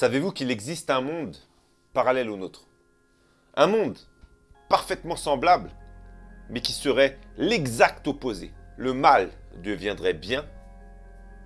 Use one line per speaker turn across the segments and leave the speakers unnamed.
Savez-vous qu'il existe un monde parallèle au nôtre? Un monde parfaitement semblable, mais qui serait l'exact opposé. Le mal deviendrait bien,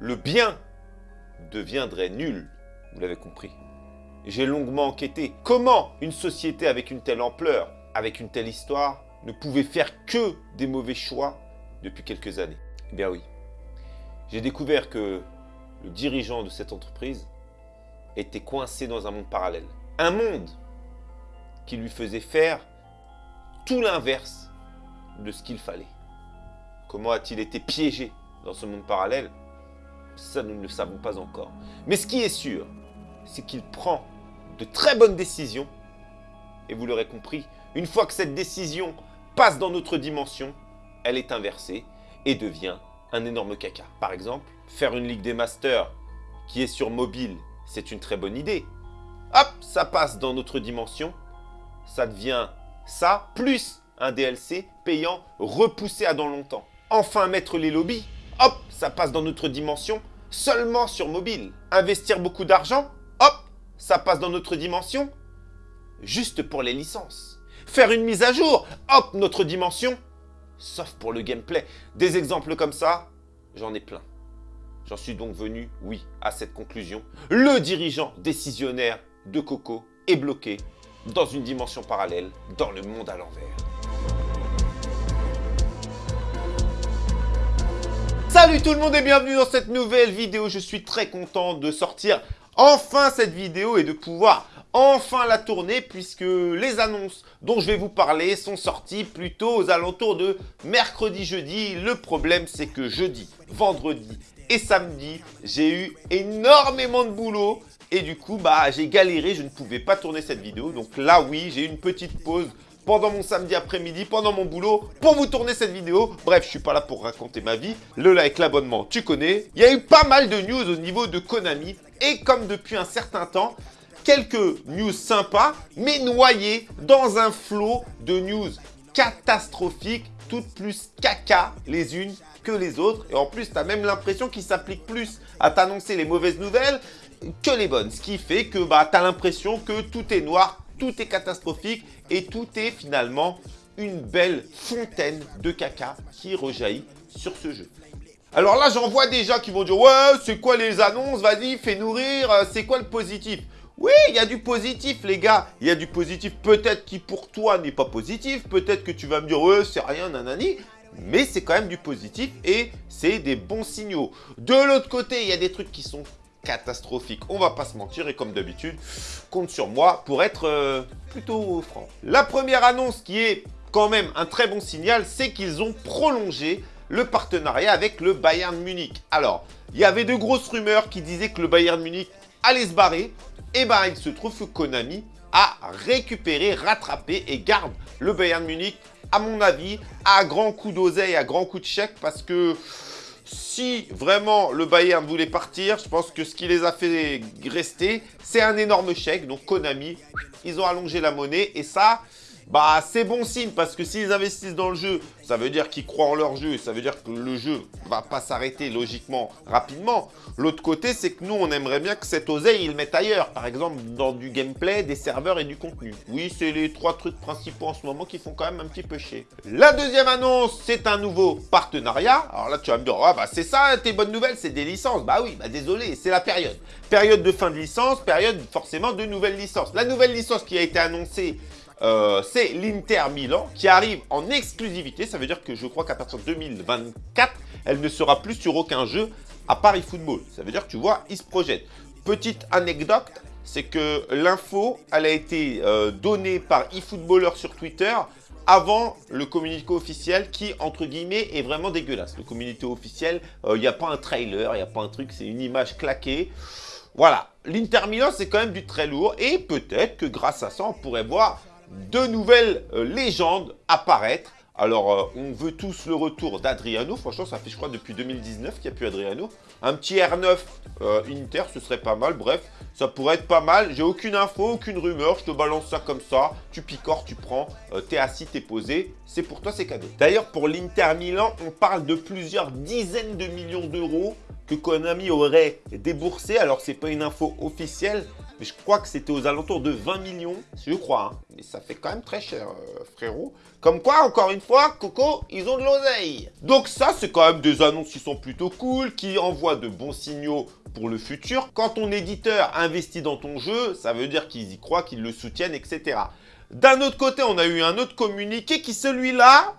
le bien deviendrait nul. Vous l'avez compris. J'ai longuement enquêté. Comment une société avec une telle ampleur, avec une telle histoire, ne pouvait faire que des mauvais choix depuis quelques années? Eh bien oui. J'ai découvert que le dirigeant de cette entreprise était coincé dans un monde parallèle. Un monde qui lui faisait faire tout l'inverse de ce qu'il fallait. Comment a-t-il été piégé dans ce monde parallèle? Ça, nous ne le savons pas encore. Mais ce qui est sûr, c'est qu'il prend de très bonnes décisions. Et vous l'aurez compris, une fois que cette décision passe dans notre dimension, elle est inversée et devient un énorme caca. Par exemple, faire une Ligue des Masters qui est sur mobile, c'est une très bonne idée. Hop, ça passe dans notre dimension, ça devient ça, plus un DLC payant repoussé à dans longtemps. Enfin mettre les lobbies, hop, ça passe dans notre dimension, seulement sur mobile. Investir beaucoup d'argent, hop, ça passe dans notre dimension, juste pour les licences. Faire une mise à jour, hop, notre dimension, sauf pour le gameplay. Des exemples comme ça, j'en ai plein. J'en suis donc venu, oui, à cette conclusion. Le dirigeant décisionnaire de Coco est bloqué dans une dimension parallèle, dans le monde à l'envers. Salut tout le monde et bienvenue dans cette nouvelle vidéo. Je suis très content de sortir enfin cette vidéo et de pouvoir enfin la tourner puisque les annonces dont je vais vous parler sont sorties plutôt aux alentours de mercredi-jeudi. Le problème c'est que jeudi, vendredi et samedi, j'ai eu énormément de boulot et du coup, bah, j'ai galéré, je ne pouvais pas tourner cette vidéo. Donc là, oui, j'ai eu une petite pause pendant mon samedi après-midi, pendant mon boulot, pour vous tourner cette vidéo. Bref, je suis pas là pour raconter ma vie. Le like, l'abonnement, tu connais. Il y a eu pas mal de news au niveau de Konami. Et comme depuis un certain temps, quelques news sympas, mais noyées dans un flot de news catastrophiques, toutes plus caca les unes que les autres. Et en plus, tu as même l'impression qu'ils s'appliquent plus à t'annoncer les mauvaises nouvelles que les bonnes. Ce qui fait que bah, tu as l'impression que tout est noir, tout est catastrophique et tout est finalement une belle fontaine de caca qui rejaillit sur ce jeu. Alors là, j'en vois déjà qui vont dire « Ouais, c'est quoi les annonces? Vas-y, fais nourrir, euh, c'est quoi le positif ?» Oui, il y a du positif, les gars. Il y a du positif peut-être qui pour toi n'est pas positif. Peut-être que tu vas me dire « Ouais, c'est rien, nanani. » Mais c'est quand même du positif et c'est des bons signaux. De l'autre côté, il y a des trucs qui sont catastrophique. On va pas se mentir et comme d'habitude, compte sur moi pour être euh, plutôt franc. La première annonce qui est quand même un très bon signal, c'est qu'ils ont prolongé le partenariat avec le Bayern Munich. Alors, il y avait de grosses rumeurs qui disaient que le Bayern Munich allait se barrer. Et bien, il se trouve que Konami a récupéré, rattrapé et garde le Bayern Munich, à mon avis, à grand coup d'oseille, à grand coup de chèque, parce que si vraiment le Bayern voulait partir, je pense que ce qui les a fait rester, c'est un énorme chèque. Donc Konami, ils ont allongé la monnaie et ça, bah c'est bon signe parce que s'ils investissent dans le jeu, ça veut dire qu'ils croient en leur jeu, ça veut dire que le jeu va pas s'arrêter logiquement rapidement. L'autre côté, c'est que nous, on aimerait bien que cette oseille, ils le mettent ailleurs. Par exemple, dans du gameplay, des serveurs et du contenu. Oui, c'est les trois trucs principaux en ce moment qui font quand même un petit peu chier. La deuxième annonce, c'est un nouveau partenariat. Alors là, tu vas me dire, ah bah c'est ça, tes bonnes nouvelles, c'est des licences. Bah oui, bah désolé, c'est la période. Période de fin de licence, période forcément de nouvelles licences. La nouvelle licence qui a été annoncée euh, c'est l'Inter Milan qui arrive en exclusivité. Ça veut dire que je crois qu'à partir de 2024, elle ne sera plus sur aucun jeu à Paris Football. Ça veut dire que tu vois, ils se projettent. Petite anecdote, c'est que l'info, elle a été euh, donnée par eFootballer sur Twitter avant le communiqué officiel qui, entre guillemets, est vraiment dégueulasse. Le communiqué officiel, euh, il n'y a pas un trailer, il n'y a pas un truc, c'est une image claquée. Voilà, l'Inter Milan, c'est quand même du très lourd et peut-être que grâce à ça, on pourrait voir de nouvelles euh, légendes apparaître. Alors, euh, on veut tous le retour d'Adriano. Franchement, ça fait, je crois, depuis 2019 qu'il n'y a plus Adriano. Un petit R9 euh, Inter, ce serait pas mal. Bref, ça pourrait être pas mal. J'ai aucune info, aucune rumeur. Je te balance ça comme ça. Tu picores, tu prends. t'es assis, t'es posé. C'est pour toi, c'est cadeau. D'ailleurs, pour l'Inter Milan, on parle de plusieurs dizaines de millions d'euros que Konami aurait déboursé. Alors, c'est pas une info officielle, Je crois que c'était aux alentours de 20 millions, je crois. Hein. Mais ça fait quand même très cher, euh, frérot. Comme quoi, encore une fois, Coco, ils ont de l'oseille. Donc ça, c'est quand même des annonces qui sont plutôt cool, qui envoient de bons signaux pour le futur. Quand ton éditeur investit dans ton jeu, ça veut dire qu'ils y croient, qu'ils le soutiennent, etc. D'un autre côté, on a eu un autre communiqué qui, celui-là,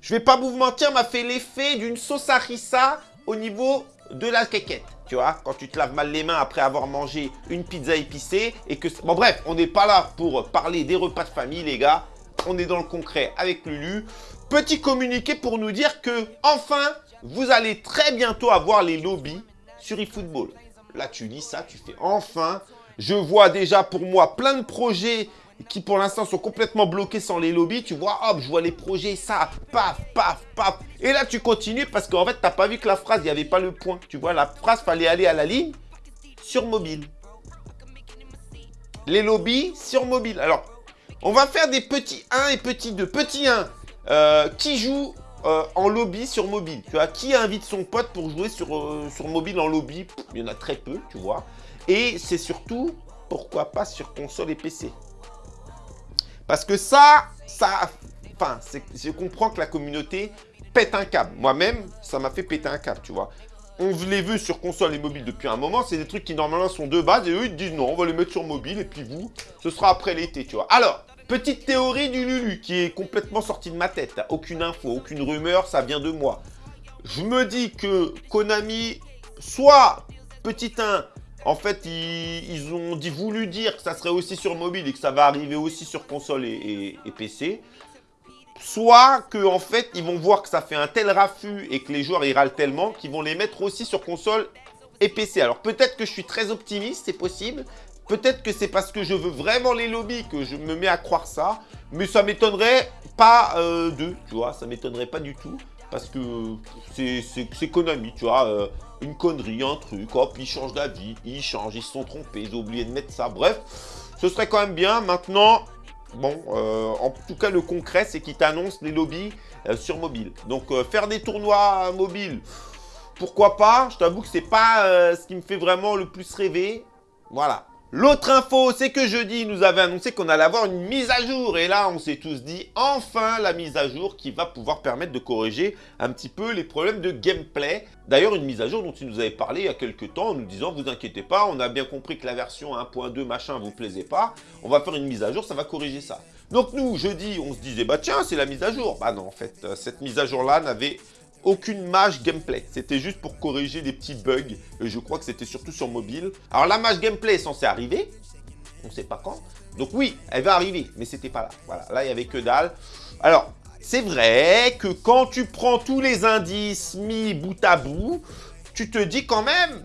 je vais pas vous mentir, m'a fait l'effet d'une sauce harissa au niveau de la quéquette. Tu vois, quand tu te laves mal les mains après avoir mangé une pizza épicée et que... Bon bref, on n'est pas là pour parler des repas de famille, les gars. On est dans le concret avec Lulu. Petit communiqué pour nous dire que, enfin, vous allez très bientôt avoir les lobbies sur eFootball. Là, tu lis ça, tu fais enfin. Je vois déjà pour moi plein de projets qui pour l'instant sont complètement bloqués sans les lobbies, tu vois, hop, je vois les projets, ça, paf, paf, paf. Et là, tu continues parce qu'en fait, tu n'as pas vu que la phrase, il n'y avait pas le point. Tu vois, la phrase, fallait aller à la ligne sur mobile. Les lobbies sur mobile. Alors, on va faire des petits 1 et petits 2. Petit 1, euh, qui joue euh, en lobby sur mobile Tu vois, qui invite son pote pour jouer sur, euh, sur mobile en lobby? Il y en a très peu, tu vois. Et c'est surtout, pourquoi pas sur console et PC parce que ça, ça, enfin, je comprends que la communauté pète un câble. Moi-même, ça m'a fait péter un câble, tu vois. On les veut sur console et mobile depuis un moment. C'est des trucs qui normalement sont de base. Et eux, ils disent non, on va les mettre sur mobile. Et puis vous, ce sera après l'été, tu vois. Alors, petite théorie du Lulu qui est complètement sortie de ma tête. Aucune info, aucune rumeur, ça vient de moi. Je me dis que Konami, soit petit 1, en fait, ils, ont voulu dire que ça serait aussi sur mobile et que ça va arriver aussi sur console et, PC. Soit que en fait, ils vont voir que ça fait un tel raffut et que les joueurs y râlent tellement qu'ils vont les mettre aussi sur console et PC. Alors peut-être que je suis très optimiste, c'est possible. Peut-être que c'est parce que je veux vraiment les lobbies que je me mets à croire ça. Mais ça m'étonnerait pas euh, d'eux, tu vois. Ça m'étonnerait pas du tout. Parce que c'est Konami, tu vois. Euh, une connerie, un truc, hop, ils changent d'avis, ils changent, ils se sont trompés, ils ont oublié de mettre ça. Bref, ce serait quand même bien. Maintenant, bon, euh, en tout cas, le concret, c'est qu'ils t'annoncent les lobbies euh, sur mobile. Donc, euh, faire des tournois mobiles, pourquoi pas? Je t'avoue que c'est pas ce qui me fait vraiment le plus rêver. Voilà. L'autre info, c'est que jeudi, nous avait annoncé qu'on allait avoir une mise à jour. Et là, on s'est tous dit, enfin la mise à jour qui va pouvoir permettre de corriger un petit peu les problèmes de gameplay. D'ailleurs, une mise à jour dont il nous avait parlé il y a quelques temps en nous disant, vous inquiétez pas, on a bien compris que la version 1.2 machin vous plaisait pas. On va faire une mise à jour, ça va corriger ça. Donc nous, jeudi, on se disait, bah tiens, c'est la mise à jour. Bah non, en fait, euh, cette mise à jour-là n'avait aucune mage gameplay. C'était juste pour corriger des petits bugs. Et je crois que c'était surtout sur mobile. Alors la mage gameplay est censée arriver. On ne sait pas quand. Donc oui, elle va arriver. Mais c'était pas là. Voilà, là il n'y avait que dalle. Alors, c'est vrai que quand tu prends tous les indices mis bout à bout, tu te dis quand même...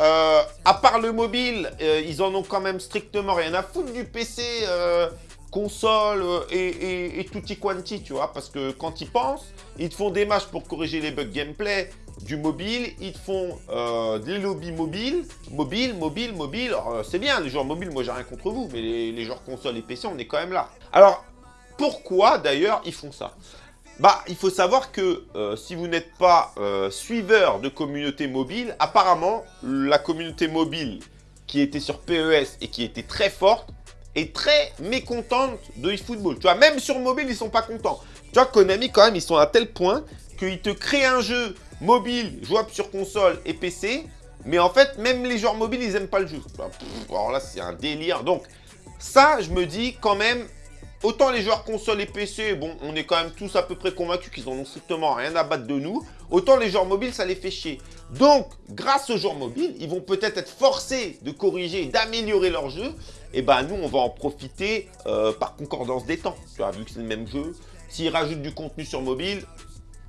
Euh, à part le mobile, euh, ils en ont quand même strictement rien à foutre du PC euh, console euh, et, et, tutti quanti, tu vois, parce que quand ils pensent, ils te font des matchs pour corriger les bugs gameplay du mobile, ils te font euh, des lobbies mobiles, mobile, mobile, mobile, euh, c'est bien, les joueurs mobiles, moi j'ai rien contre vous, mais les, joueurs console et PC, on est quand même là. Alors, pourquoi d'ailleurs ils font ça? Bah, il faut savoir que si vous n'êtes pas suiveur de communauté mobile, apparemment, la communauté mobile qui était sur PES et qui était très forte, très mécontente de eFootball. Tu vois, même sur mobile, ils sont pas contents. Tu vois, Konami, quand même, ils sont à tel point qu'ils te créent un jeu mobile, jouable sur console et PC, mais en fait, même les joueurs mobiles, ils aiment pas le jeu. alors là, c'est un délire. Donc, ça, je me dis quand même, autant les joueurs console et PC, bon, on est quand même tous à peu près convaincus qu'ils en ont strictement rien à battre de nous. Autant les joueurs mobiles, ça les fait chier. Donc, grâce aux joueurs mobiles, ils vont peut-être être forcés de corriger, d'améliorer leur jeu. Et ben nous, on va en profiter euh, par concordance des temps. Tu vois, vu que c'est le même jeu. S'ils rajoutent du contenu sur mobile,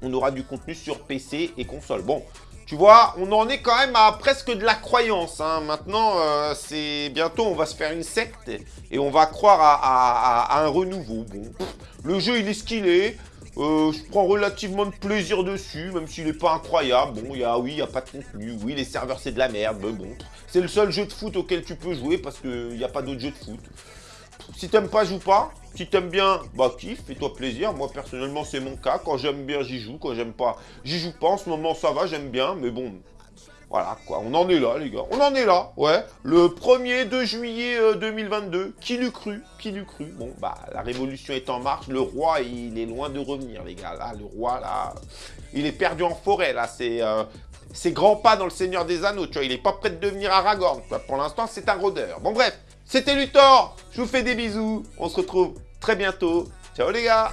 on aura du contenu sur PC et console. Bon, tu vois, on en est quand même à presque de la croyance. Hein. Maintenant, euh, c'est bientôt, on va se faire une secte et on va croire à, un renouveau. Bon, le jeu, il est ce qu'il est. Euh, je prends relativement de plaisir dessus, même s'il n'est pas incroyable. Bon, y oui, il n'y a pas de contenu. Oui, les serveurs, c'est de la merde. C'est le seul jeu de foot auquel tu peux jouer parce qu'il n'y a pas d'autres jeux de foot. Si t'aimes pas, joue pas. Si t'aimes bien, bah kiffe, fais-toi plaisir. Moi, personnellement, c'est mon cas. Quand j'aime bien, j'y joue. Quand j'aime pas, j'y joue pas. En ce moment, ça va, j'aime bien. Mais bon, Voilà, quoi, on en est là, les gars. On en est là, ouais. Le 1er de juillet 2022, euh, qui l'eût cru? Qui l'eût cru? Bon, bah, la révolution est en marche. Le roi, il est loin de revenir, les gars. Là, le roi, là, il est perdu en forêt, là. C'est... Euh, grand pas dans le Seigneur des Anneaux, tu vois, il est pas prêt de devenir Aragorn, Pour l'instant, c'est un rôdeur. Bon, bref, c'était Luthor. Je vous fais des bisous. On se retrouve très bientôt. Ciao les gars.